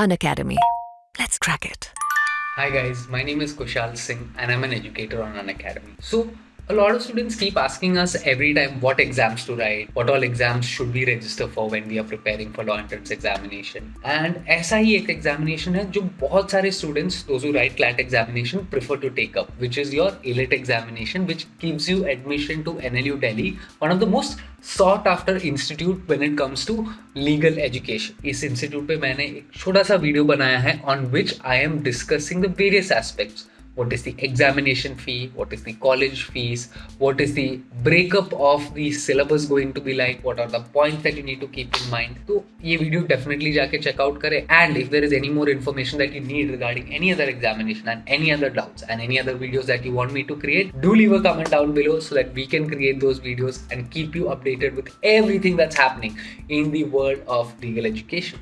Unacademy. Let's crack it. Hi guys, my name is Kushal Singh and I'm an educator on Unacademy. So a lot of students keep asking us every time what exams to write, what all exams should we register for when we are preparing for law entrance examination. And ऐसा ही एक examination hai jo bahut sare students, those who write CLAT examination, prefer to take up, which is your AILET examination, which gives you admission to NLU Delhi, one of the most sought after institute when it comes to legal education. Is institute pe maine ek छोटा sa video बनाया hai on which I am discussing the various aspects what is the examination fee, what is the college fees, what is the breakup of the syllabus going to be like, what are the points that you need to keep in mind. So ये video definitely जाके check out करें and if there is any more information that you need regarding any other examination and any other doubts and any other videos that you want me to create, do leave a comment down below so that we can create those videos and keep you updated with everything that's happening in the world of legal education.